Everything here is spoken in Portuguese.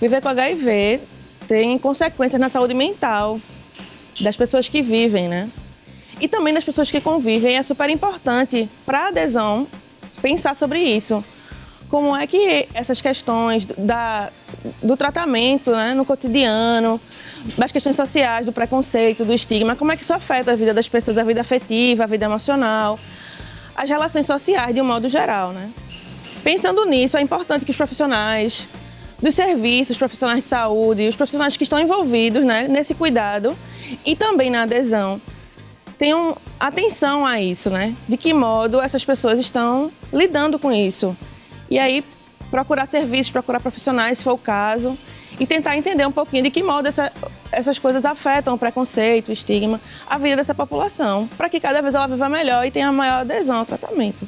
Viver com HIV tem consequências na saúde mental das pessoas que vivem, né? E também das pessoas que convivem. É super importante para a adesão pensar sobre isso. Como é que essas questões da, do tratamento né, no cotidiano, das questões sociais, do preconceito, do estigma, como é que isso afeta a vida das pessoas, a vida afetiva, a vida emocional, as relações sociais de um modo geral, né? Pensando nisso, é importante que os profissionais dos serviços, os profissionais de saúde, os profissionais que estão envolvidos né, nesse cuidado e também na adesão, tenham atenção a isso, né? De que modo essas pessoas estão lidando com isso. E aí, procurar serviços, procurar profissionais, se for o caso, e tentar entender um pouquinho de que modo essa, essas coisas afetam o preconceito, o estigma, a vida dessa população, para que cada vez ela viva melhor e tenha maior adesão ao tratamento.